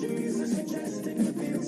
Jesus, you just